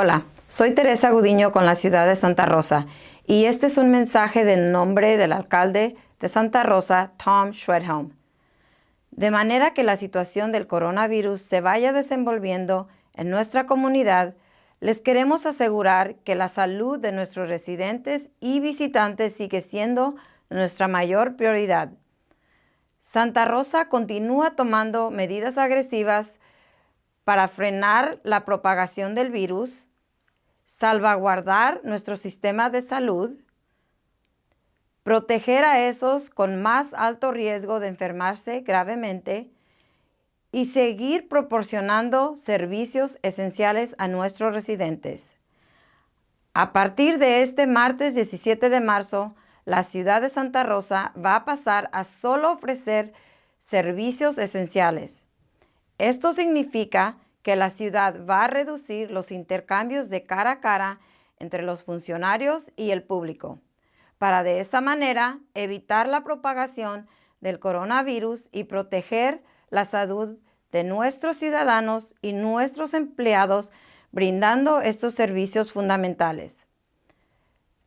Hola, soy Teresa Gudiño con la ciudad de Santa Rosa y este es un mensaje del nombre del alcalde de Santa Rosa, Tom Schwedhelm. De manera que la situación del coronavirus se vaya desenvolviendo en nuestra comunidad, les queremos asegurar que la salud de nuestros residentes y visitantes sigue siendo nuestra mayor prioridad. Santa Rosa continúa tomando medidas agresivas para frenar la propagación del virus, salvaguardar nuestro sistema de salud, proteger a esos con más alto riesgo de enfermarse gravemente y seguir proporcionando servicios esenciales a nuestros residentes. A partir de este martes 17 de marzo, la ciudad de Santa Rosa va a pasar a solo ofrecer servicios esenciales. Esto significa que la ciudad va a reducir los intercambios de cara a cara entre los funcionarios y el público, para de esa manera evitar la propagación del coronavirus y proteger la salud de nuestros ciudadanos y nuestros empleados brindando estos servicios fundamentales.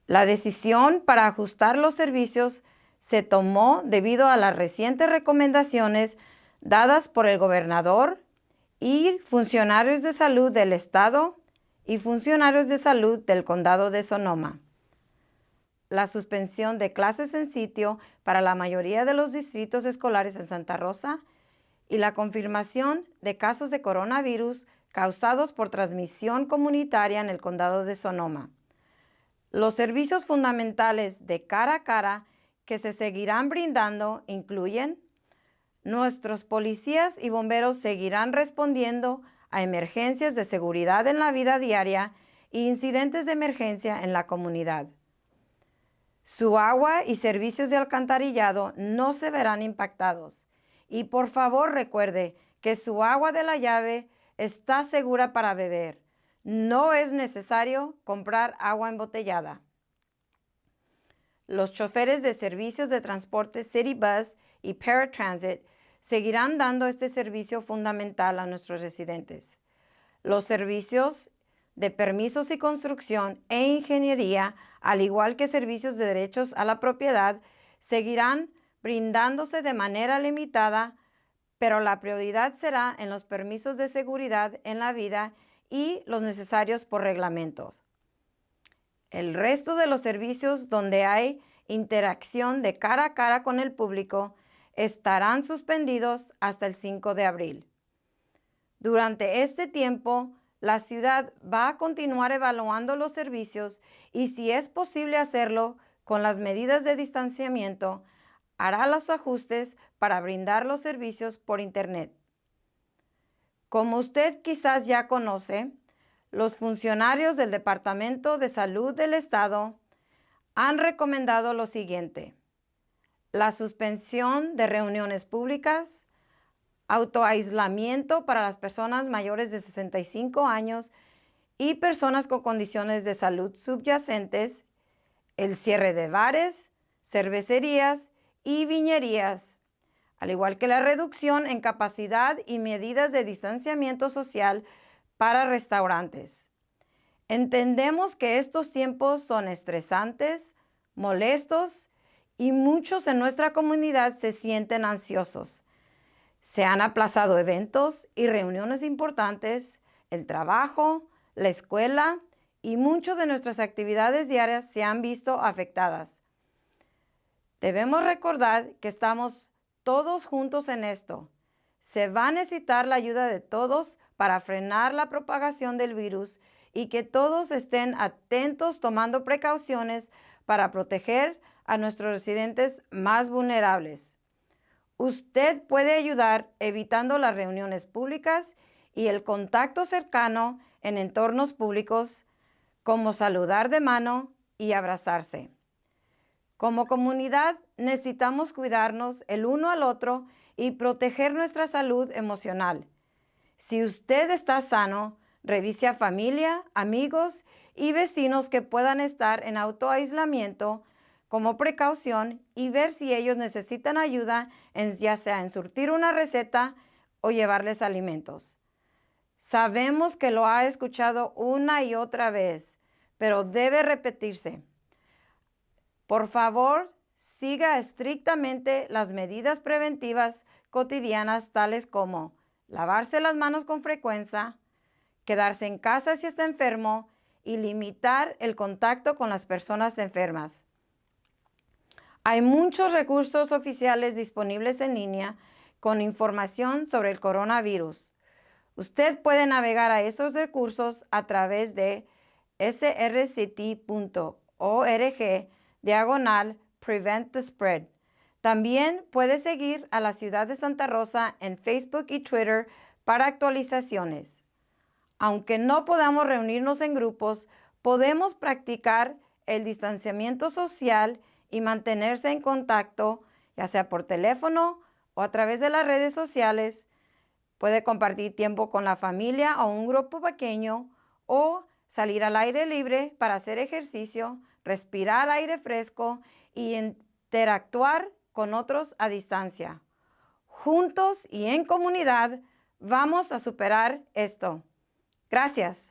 La decisión para ajustar los servicios se tomó debido a las recientes recomendaciones dadas por el gobernador y funcionarios de salud del Estado y funcionarios de salud del Condado de Sonoma. La suspensión de clases en sitio para la mayoría de los distritos escolares en Santa Rosa y la confirmación de casos de coronavirus causados por transmisión comunitaria en el Condado de Sonoma. Los servicios fundamentales de cara a cara que se seguirán brindando incluyen Nuestros policías y bomberos seguirán respondiendo a emergencias de seguridad en la vida diaria e incidentes de emergencia en la comunidad. Su agua y servicios de alcantarillado no se verán impactados. Y por favor recuerde que su agua de la llave está segura para beber. No es necesario comprar agua embotellada. Los choferes de servicios de transporte City Bus y Paratransit seguirán dando este servicio fundamental a nuestros residentes. Los servicios de permisos y construcción e ingeniería, al igual que servicios de derechos a la propiedad, seguirán brindándose de manera limitada, pero la prioridad será en los permisos de seguridad en la vida y los necesarios por reglamentos. El resto de los servicios donde hay interacción de cara a cara con el público estarán suspendidos hasta el 5 de abril. Durante este tiempo, la ciudad va a continuar evaluando los servicios y si es posible hacerlo con las medidas de distanciamiento, hará los ajustes para brindar los servicios por Internet. Como usted quizás ya conoce, los funcionarios del Departamento de Salud del Estado han recomendado lo siguiente. La suspensión de reuniones públicas, autoaislamiento para las personas mayores de 65 años y personas con condiciones de salud subyacentes, el cierre de bares, cervecerías y viñerías, al igual que la reducción en capacidad y medidas de distanciamiento social para restaurantes. Entendemos que estos tiempos son estresantes, molestos y muchos en nuestra comunidad se sienten ansiosos. Se han aplazado eventos y reuniones importantes, el trabajo, la escuela y muchas de nuestras actividades diarias se han visto afectadas. Debemos recordar que estamos todos juntos en esto. Se va a necesitar la ayuda de todos para frenar la propagación del virus y que todos estén atentos tomando precauciones para proteger a nuestros residentes más vulnerables. Usted puede ayudar evitando las reuniones públicas y el contacto cercano en entornos públicos, como saludar de mano y abrazarse. Como comunidad necesitamos cuidarnos el uno al otro y proteger nuestra salud emocional. Si usted está sano, revise a familia, amigos y vecinos que puedan estar en autoaislamiento como precaución y ver si ellos necesitan ayuda, en, ya sea en surtir una receta o llevarles alimentos. Sabemos que lo ha escuchado una y otra vez, pero debe repetirse. Por favor, siga estrictamente las medidas preventivas cotidianas tales como lavarse las manos con frecuencia, quedarse en casa si está enfermo y limitar el contacto con las personas enfermas. Hay muchos recursos oficiales disponibles en línea con información sobre el coronavirus. Usted puede navegar a esos recursos a través de srct.org diagonal prevent the spread. También puede seguir a la ciudad de Santa Rosa en Facebook y Twitter para actualizaciones. Aunque no podamos reunirnos en grupos, podemos practicar el distanciamiento social y mantenerse en contacto, ya sea por teléfono o a través de las redes sociales. Puede compartir tiempo con la familia o un grupo pequeño o salir al aire libre para hacer ejercicio, respirar aire fresco y interactuar con otros a distancia. Juntos y en comunidad vamos a superar esto. Gracias.